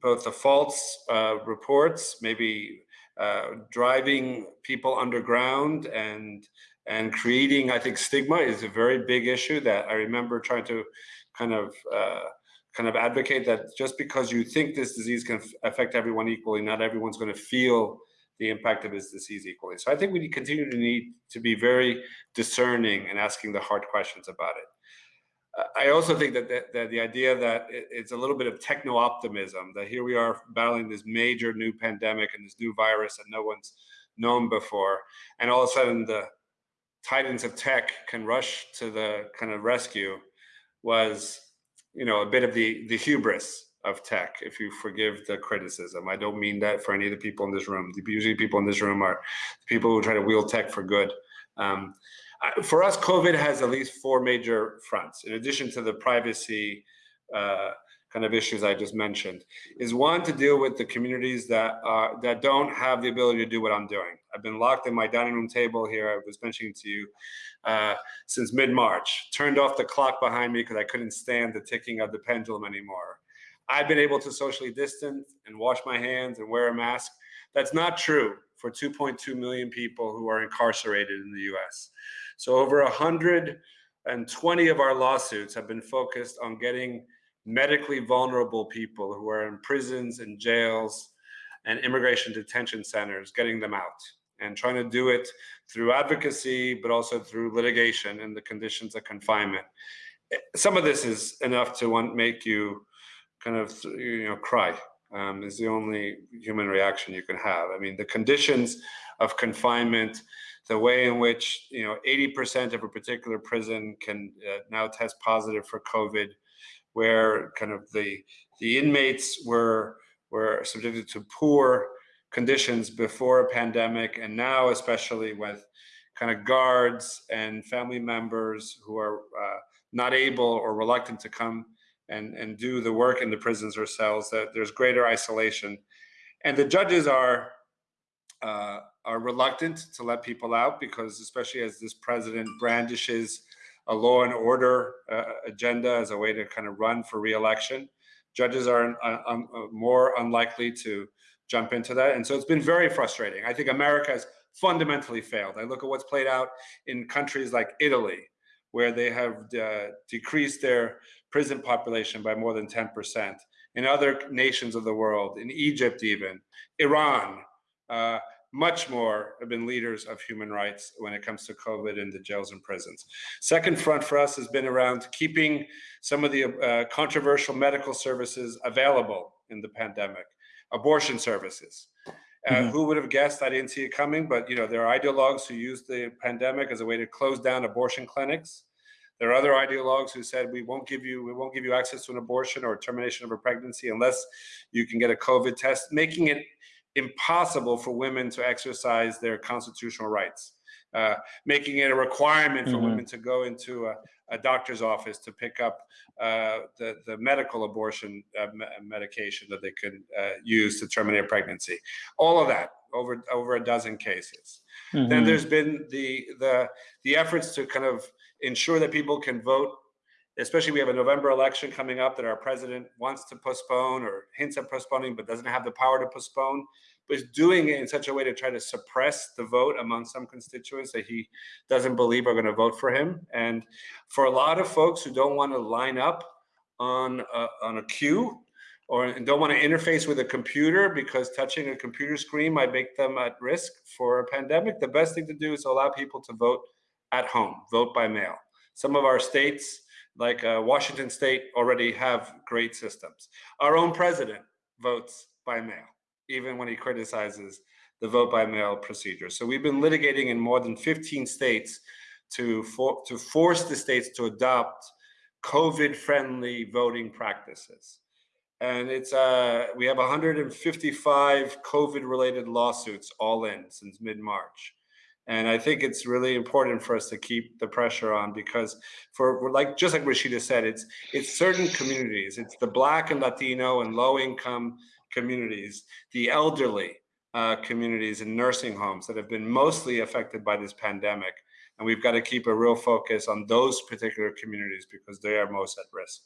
both the false uh, reports, maybe driving people underground and and creating, I think, stigma is a very big issue that I remember trying to kind of uh, kind of advocate that just because you think this disease can affect everyone equally, not everyone's going to feel the impact of this disease equally. So I think we continue to need to be very discerning and asking the hard questions about it. I also think that, that, that the idea that it, it's a little bit of techno optimism that here we are battling this major new pandemic and this new virus that no one's known before, and all of a sudden the titans of tech can rush to the kind of rescue was, you know, a bit of the the hubris of tech, if you forgive the criticism. I don't mean that for any of the people in this room. Usually people in this room are people who try to wield tech for good. Um, for us, COVID has at least four major fronts, in addition to the privacy uh, kind of issues I just mentioned, is one to deal with the communities that that don't have the ability to do what I'm doing. I've been locked in my dining room table here, I was mentioning to you, uh, since mid-March, turned off the clock behind me because I couldn't stand the ticking of the pendulum anymore. I've been able to socially distance and wash my hands and wear a mask. That's not true for 2.2 million people who are incarcerated in the US. So over 120 of our lawsuits have been focused on getting medically vulnerable people who are in prisons and jails and immigration detention centers, getting them out and trying to do it through advocacy, but also through litigation and the conditions of confinement. Some of this is enough to want, make you kind of you know cry um, is the only human reaction you can have. I mean, the conditions of confinement, the way in which you know 80% of a particular prison can uh, now test positive for COVID, where kind of the the inmates were were subjected to poor conditions before a pandemic, and now especially with kind of guards and family members who are uh, not able or reluctant to come and, and do the work in the prisons or cells, that there's greater isolation. And the judges are, uh, are reluctant to let people out because especially as this president brandishes a law and order uh, agenda as a way to kind of run for reelection, judges are uh, more unlikely to jump into that. And so it's been very frustrating. I think America has fundamentally failed. I look at what's played out in countries like Italy, where they have uh, decreased their prison population by more than 10%. In other nations of the world, in Egypt even, Iran, uh, much more have been leaders of human rights when it comes to COVID in the jails and prisons. Second front for us has been around keeping some of the uh, controversial medical services available in the pandemic, abortion services. Uh, mm -hmm. Who would have guessed? I didn't see it coming, but you know there are ideologues who use the pandemic as a way to close down abortion clinics there are other ideologues who said we won't give you we won't give you access to an abortion or termination of a pregnancy unless you can get a COVID test, making it impossible for women to exercise their constitutional rights, uh, making it a requirement for mm -hmm. women to go into a, a, doctor's office to pick up uh, the, the medical abortion uh, me medication that they could uh, use to terminate a pregnancy. All of that over over a dozen cases. Mm -hmm. Then mm-hmm. there's been the the the efforts to kind of ensure that people can vote especially we have a November election coming up that our president wants to postpone or hints at postponing, but doesn't have the power to postpone, but is doing it in such a way to try to suppress the vote among some constituents that he doesn't believe are going to vote for him. And for a lot of folks who don't want to line up on a, on a queue or don't want to interface with a computer because touching a computer screen might make them at risk for a pandemic, the best thing to do is allow people to vote at home, vote by mail. Some of our states like uh, Washington State already have great systems. Our own president votes by mail, even when he criticizes the vote by mail procedure. So we've been litigating in more than 15 states to, for, to force the states to adopt COVID-friendly voting practices. And it's uh, we have 155 COVID-related lawsuits all in since mid-March. And I think it's really important for us to keep the pressure on because for like just like Rashida said, it's it's certain communities, it's the black and Latino and low income communities, the elderly uh, communities and nursing homes that have been mostly affected by this pandemic. And we've got to keep a real focus on those particular communities because they are most at risk.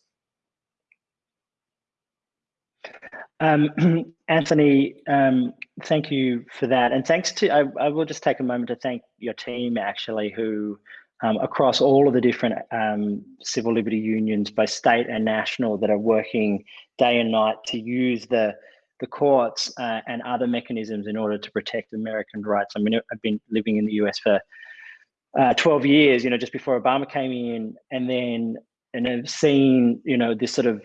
Um, Anthony, um, thank you for that. And thanks to, I, I, will just take a moment to thank your team actually, who um, across all of the different um, civil liberty unions, both state and national, that are working day and night to use the the courts uh, and other mechanisms in order to protect American rights. I mean, I've been living in the US for uh, 12 years, you know, just before Obama came in, and then and have seen you know this sort of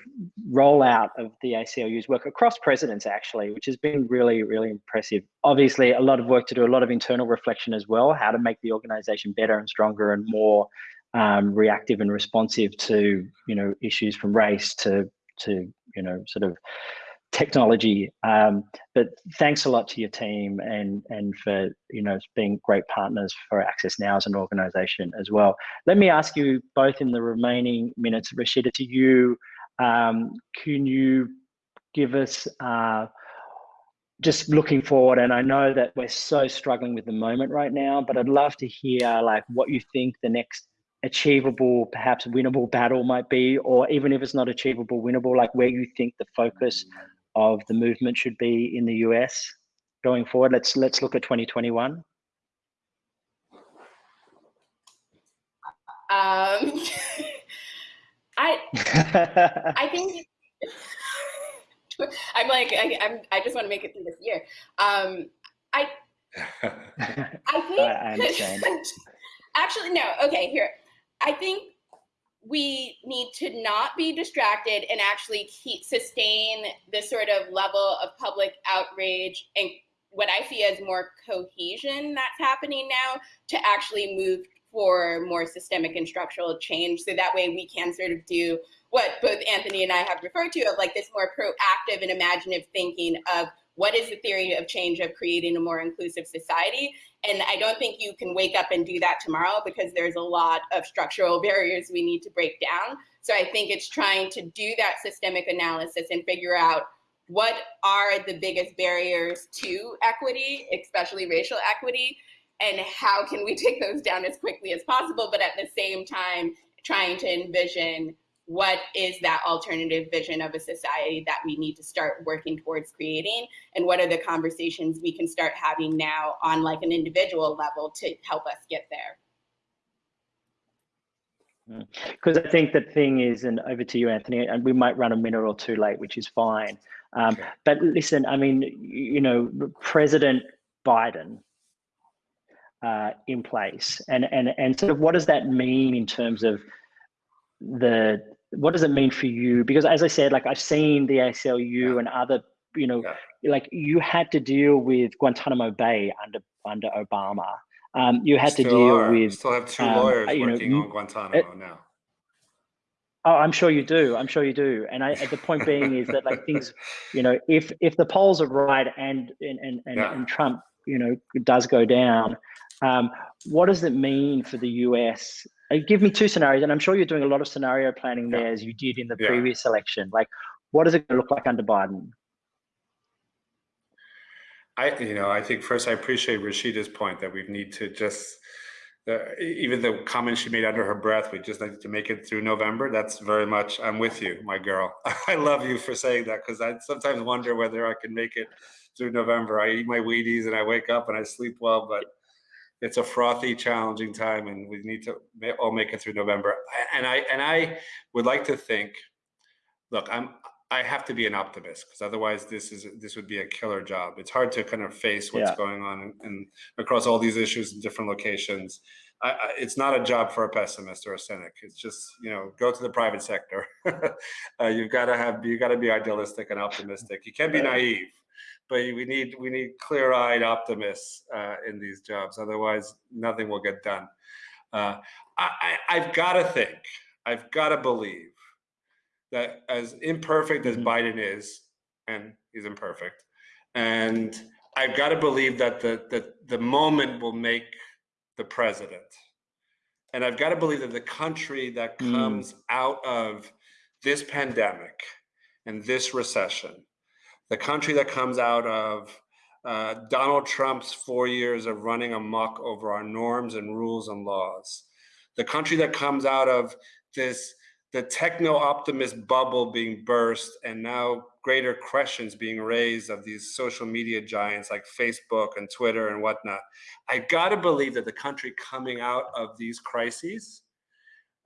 rollout of the ACLU's work across presidents actually, which has been really really impressive. Obviously, a lot of work to do, a lot of internal reflection as well, how to make the organisation better and stronger and more um, reactive and responsive to you know issues from race to to you know sort of technology. Um, but thanks a lot to your team and and for you know being great partners for Access Now as an organisation as well. Let me ask you both in the remaining minutes, Rashida, to you. Um, can you give us uh, just looking forward? And I know that we're so struggling with the moment right now, but I'd love to hear like what you think the next achievable, perhaps winnable battle might be, or even if it's not achievable, winnable, like where you think the focus of the movement should be in the US going forward? Let's let's look at 2021. Um, I I think I'm like I, am I just want to make it through this year. Um, I I think I, I actually no. Okay, here. I think we need to not be distracted and actually keep sustain this sort of level of public outrage and what I see as more cohesion that's happening now to actually move for more systemic and structural change. So that way we can sort of do what both Anthony and I have referred to of like this more proactive and imaginative thinking of what is the theory of change of creating a more inclusive society and I don't think you can wake up and do that tomorrow because there's a lot of structural barriers we need to break down. So I think it's trying to do that systemic analysis and figure out what are the biggest barriers to equity, especially racial equity, and how can we take those down as quickly as possible, but at the same time, trying to envision what is that alternative vision of a society that we need to start working towards creating and what are the conversations we can start having now on like an individual level to help us get there because mm. I think the thing is, and over to you, Anthony, and we might run a minute or two late, which is fine. Um, but listen, I mean, you know, President Biden uh, in place, and and and sort of what does that mean in terms of the what does it mean for you? Because as I said, like I've seen the ACLU yeah. and other, you know, yeah. like you had to deal with Guantanamo Bay under under Obama. Um, you had still to deal are. with. Still have two um, lawyers working know, on Guantanamo it, now. Oh, I'm sure you do. I'm sure you do. And I, the point being is that like things, you know, if if the polls are right and and and, and, yeah. and Trump, you know, does go down, um, what does it mean for the US Uh, give me two scenarios, and I'm sure you're doing a lot of scenario planning there as you did in the yeah. previous election. Like, what does it look like under Biden? I, you know, I think first I appreciate Rashida's point that we need to just the, even the comment she made under her breath, we just need to make it through November. That's very much, I'm with you, my girl. I love you for saying that because I sometimes wonder whether I can make it through November. I eat my Wheaties and I wake up and I sleep well, but it's a frothy, challenging time, and we need to all make it through November. And I and I would like to think, look, I'm I have to be an optimist because otherwise this is this would be a killer job. It's hard to kind of face what's Yeah. going on and across all these issues in different locations. I, I, it's not a job for a pessimist or a cynic. It's just you know go to the private sector. uh, you've got to have you got to be idealistic and optimistic. You can't be naive, but we need we need clear-eyed optimists uh, in these jobs. Otherwise, nothing will get done. Uh, I, I, I've got to think. I've got to believe that as imperfect as Mhm. Biden is, and he's imperfect, and I've got to believe that the, the the moment will make the president, and I've got to believe that the country that Mm. comes out of this pandemic and this recession, the country that comes out of uh, Donald Trump's four years of running amok over our norms and rules and laws, the country that comes out of this the techno optimist bubble being burst and now greater questions being raised of these social media giants like Facebook and Twitter and whatnot. I got to believe that the country coming out of these crises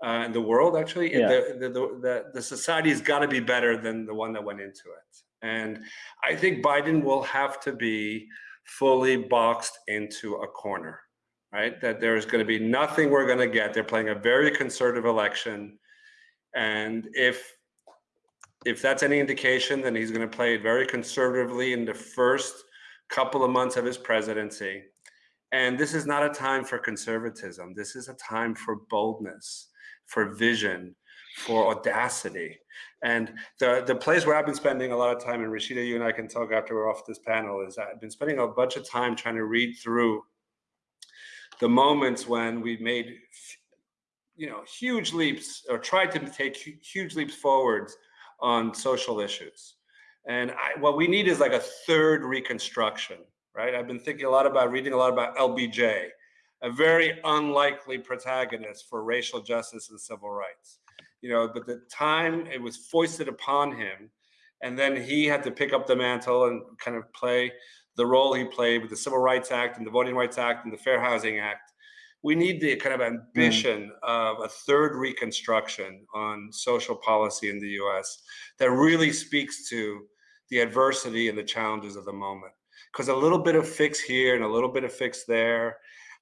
uh, and the world actually, Yeah. the, the, the, the, the society has got to be better than the one that went into it. And I think Biden will have to be fully boxed into a corner, right? That there's going to be nothing we're going to get. They're playing a very conservative election. And if if that's any indication, then he's going to play it very conservatively in the first couple of months of his presidency. And this is not a time for conservatism. This is a time for boldness, for vision, for audacity. And the, the place where I've been spending a lot of time, and Rashida, you and I can talk after we're off this panel, is I've been spending a bunch of time trying to read through the moments when we made you know huge leaps or tried to take huge leaps forwards on social issues. And I, what we need is like a third reconstruction right? I've been thinking a lot about reading a lot about lbj a very unlikely protagonist for racial justice and civil rights you know but the time it was foisted upon him and then he had to pick up the mantle and kind of play the role he played with the civil rights act and the voting rights act and the fair housing act we need the kind of ambition of a third reconstruction on social policy in the US that really speaks to the adversity and the challenges of the moment. Because a little bit of fix here and a little bit of fix there,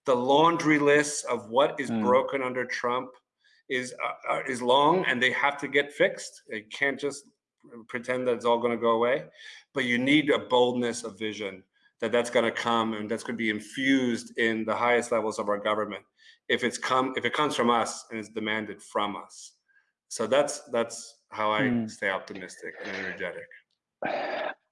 the laundry list of what is Mm. broken under Trump is uh, uh, is long and they have to get fixed. They can't just pretend that it's all going to go away, but you need a boldness of vision that that's going to come and that's going to be infused in the highest levels of our government if it's come if it comes from us and is demanded from us so that's that's how i Hmm. stay optimistic and energetic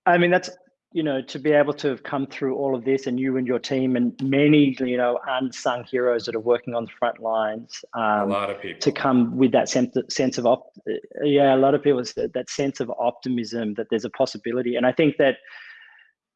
I mean, that's you know to be able to have come through all of this, and you and your team, and many you know unsung heroes that are working on the front lines. a Um, lot of people to come with that sense sense of op- yeah a lot of people that sense of optimism that there's a possibility and i think that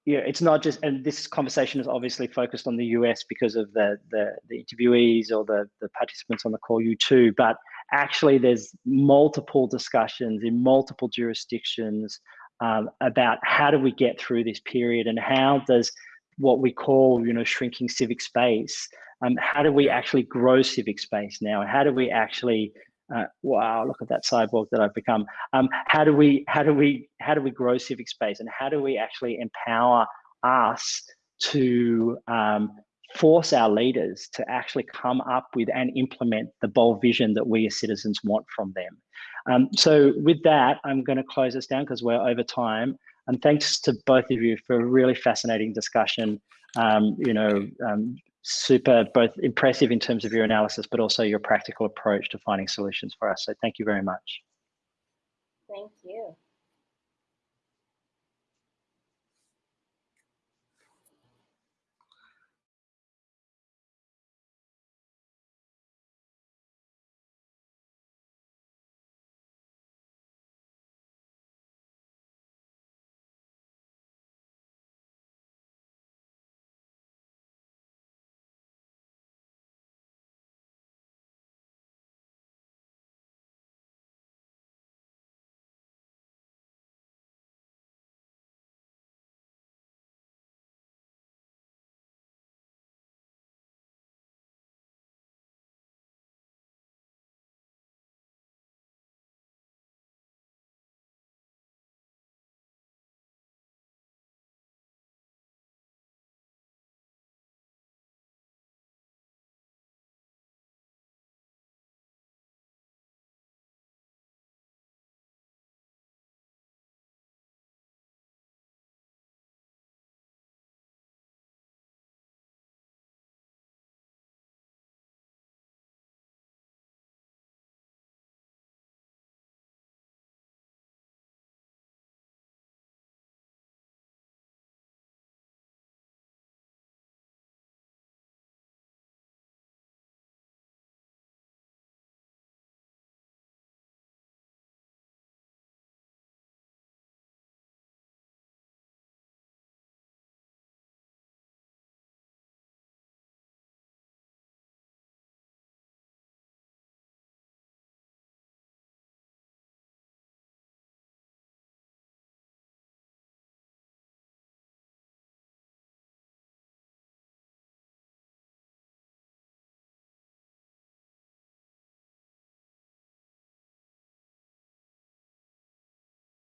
yeah it's not just and this conversation is obviously focused on the us because of the the, the interviewees or the the participants on the call you too but actually there's multiple discussions in multiple jurisdictions um, about how do we get through this period and how does what we call you know shrinking civic space um, how do we actually grow civic space now? And how do we actually uh, wow look at that cyborg that i've become. Um, how do we how do we how do we grow civic space and how do we actually empower us to um, force our leaders to actually come up with and implement the bold vision that we as citizens want from them. Um, so with that i'm going to close this down because we're over time. And thanks to both of you for a really fascinating discussion. Um, you know um, super both impressive in terms of your analysis but also your practical approach to finding solutions for us. So thank you very much. Thank you.